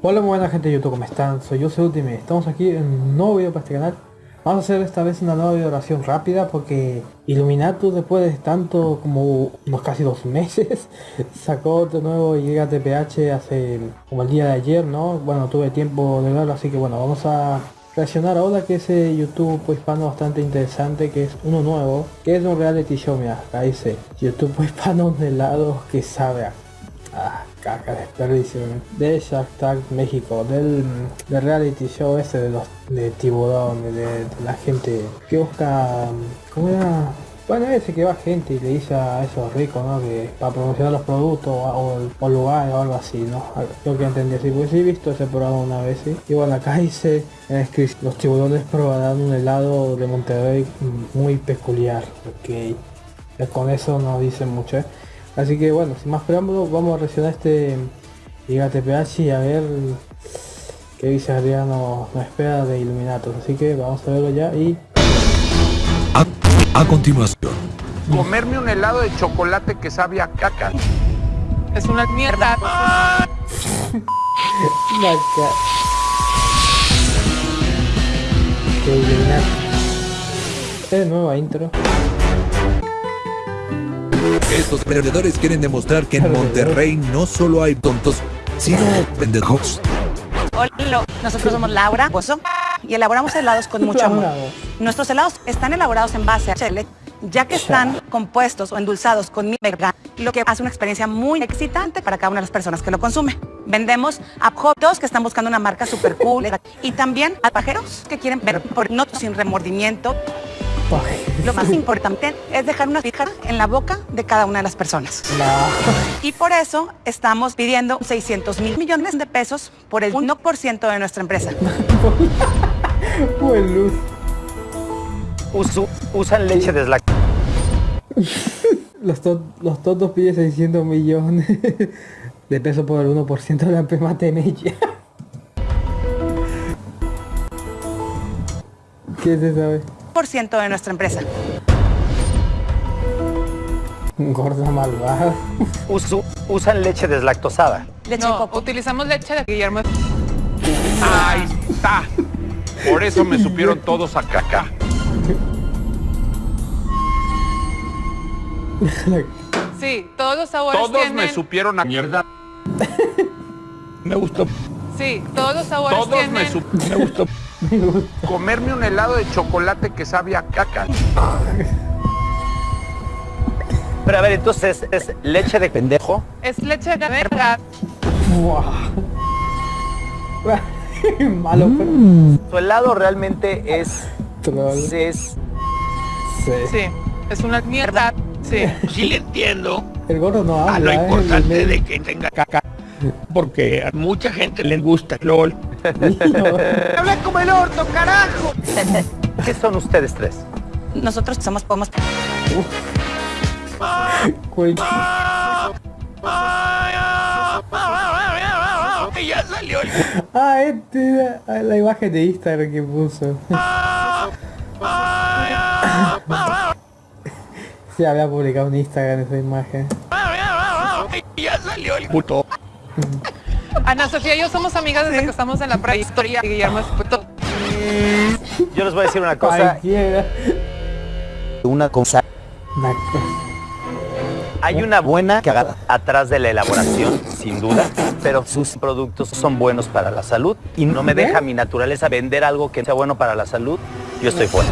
Hola muy buena gente de YouTube, ¿cómo están? Soy yo, soy Ultimate. Estamos aquí en un nuevo video para este canal. Vamos a hacer esta vez una nueva oración rápida porque Illuminatus después de tanto como unos casi dos meses sacó de nuevo Llega TPH hace como el día de ayer, ¿no? Bueno, tuve tiempo de verlo, así que bueno, vamos a reaccionar ahora que ese YouTube hispano bastante interesante que es uno nuevo, que es un reality show, mira, acá dice YouTube hispano de lado que sabe. Caca, desperdicio. De Shark Tank México, del, reality show ese de los de tiburón, de, la gente que busca... ¿Cómo era? Bueno, ese que va gente y le dice a esos ricos, ¿no? Que para promocionar los productos o, lugares o algo así, ¿no? Yo que entendí así, pues sí he visto ese programa una vez. Y bueno, acá dice que los tiburones probarán un helado de Monterrey muy peculiar, ok. Con eso no dice mucho, ¿eh? Así que bueno, sin más preámbulos, vamos a reaccionar este Liga TPH y a ver qué dice Adriano nos espera de Illuminatos. Así que vamos a verlo ya y... A, continuación. Comerme un helado de chocolate que sabe a caca. Es una mierda. Que Illuminatos. Es nueva intro. Estos perdedores quieren demostrar que en Monterrey no solo hay tontos, sino pendejos. Hola, nosotros somos Laura Pozo y elaboramos helados con mucho amor. Nuestros helados están elaborados en base a chile, ya que están compuestos o endulzados con miel lo que hace una experiencia muy excitante para cada una de las personas que lo consume. Vendemos a jotos que están buscando una marca super cool y también a pajeros que quieren ver por no sin remordimiento lo más importante es dejar una fija en la boca de cada una de las personas. Y por eso estamos pidiendo 600 mil millones de pesos por el 1% de nuestra empresa. Buen usan leche deslactosada. los, los tontos piden 600 millones de pesos por el 1% de la empresa Temella. ¿Qué se sabe? De nuestra empresa. Gordo malvado. usan leche deslactosada. Leche no, utilizamos leche de Guillermo. Ahí está. Por eso me supieron todos a caca. Sí, todos los sabores Todos me supieron a mierda. me gustó. Sí, todos los sabores todos tienen... me, me gustó. Comerme un helado de chocolate que sabe a caca. Pero a ver, entonces, ¿es leche de pendejo? Es leche de verga. Malo, mm. Su helado realmente es... Es... Sí. sí. Es una mierda. Sí. Sí le entiendo. El gordo no habla. A lo importante de que tenga caca. Porque a mucha gente le gusta LOL. Habla como el orto, carajo. ¿Qué son ustedes tres? Nosotros somos podemos. ya salió el... Ah, este, la imagen de Instagram que puso. sí, había publicado en Instagram esa imagen. ya salió el puto. Ana Sofía y yo somos amigas desde que estamos en la prehistoria. Guillermo Yo les voy a decir una cosa. Una cosa. Hay una buena que atrás de la elaboración, sin duda, pero sus productos son buenos para la salud y no me deja mi naturaleza vender algo que sea bueno para la salud. Yo estoy fuera.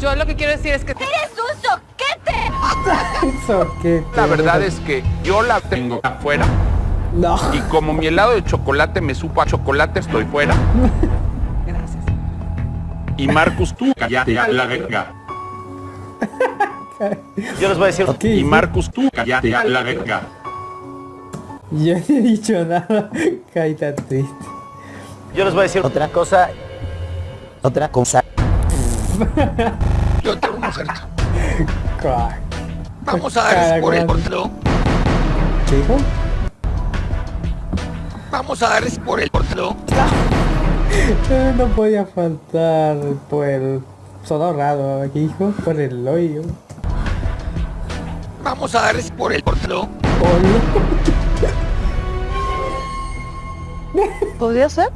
Yo lo que quiero decir es que... ¡Eres un soquete! soquete. La verdad es que yo la tengo afuera. No. Y como mi helado de chocolate me supo a chocolate, estoy fuera. Gracias. Y Marcus, tú cállate a la verga. Yo les voy a decir... y Marcus, tú cállate a la verga. Yo no he dicho nada. Caíta triste. Yo les voy a decir otra cosa. Otra cosa. Yo tengo una oferta. Vamos a dar por el portero. ¿Qué dijo? Vamos a darles por el portero. no podía faltar por el... Sonó raro aquí, hijo, por el hoyo. Vamos a darles por el portero. Oh, ¿Podría ser?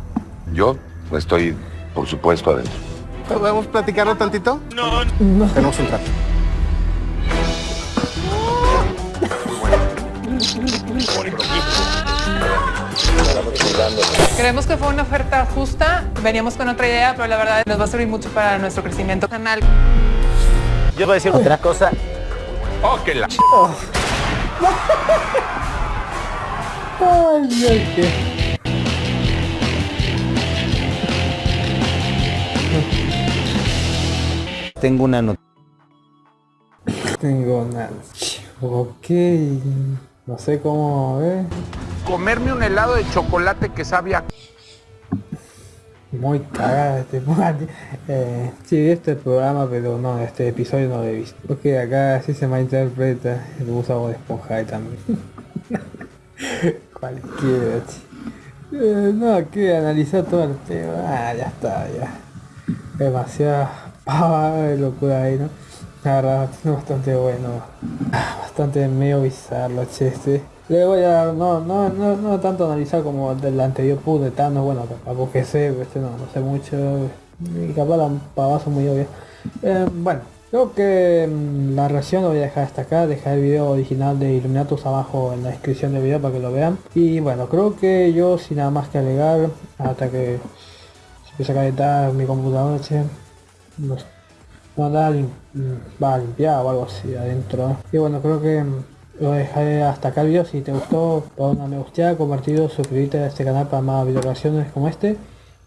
Yo estoy, por supuesto, adentro. ¿Podemos platicarlo tantito? No. Tenemos un trato. Creemos que fue una oferta justa, veníamos con otra idea, pero la verdad nos va a servir mucho para nuestro crecimiento canal. Yo voy a decir otra cosa. Oh, que la... Ay, Dios, Tengo una noticia. Tengo una... Ok, no sé cómo, ¿eh? Comerme un helado de chocolate que sabe a... Muy cagada este eh, Sí, este programa, pero no, este episodio no lo he visto. Porque acá sí se malinterpreta el uso de esponja también. Cualquiera. Eh, no, que analizar todo el tema. Ah, ya está, ya. Demasiada pava de locura ahí, ¿no? La verdad, bastante bueno. Ah, Bastante medio bizarro, che, este. Luego ya no, no, no, no tanto analizar como el del anterior put de Thanos, bueno, capaz que sé, este no, no sé mucho. Y capaz la pavazo muy obvia. Eh, bueno, creo que mm, la reacción lo voy a dejar hasta acá, dejar el video original de Illuminatus abajo en la descripción del video para que lo vean. Y bueno, creo que yo sin nada más que alegar, hasta que se empiece a calentar mi computadora, che, no, no mm, va a limpiar o algo así adentro. Y bueno, creo que mm, lo dejaré hasta acá el video. Si te gustó, pon una me gusta, compartido, suscribirte a este canal para más video reacciones como este.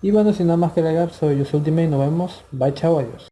Y bueno, sin nada más que agregar, soy yo Ultimate y nos vemos. Bye, chao, adiós.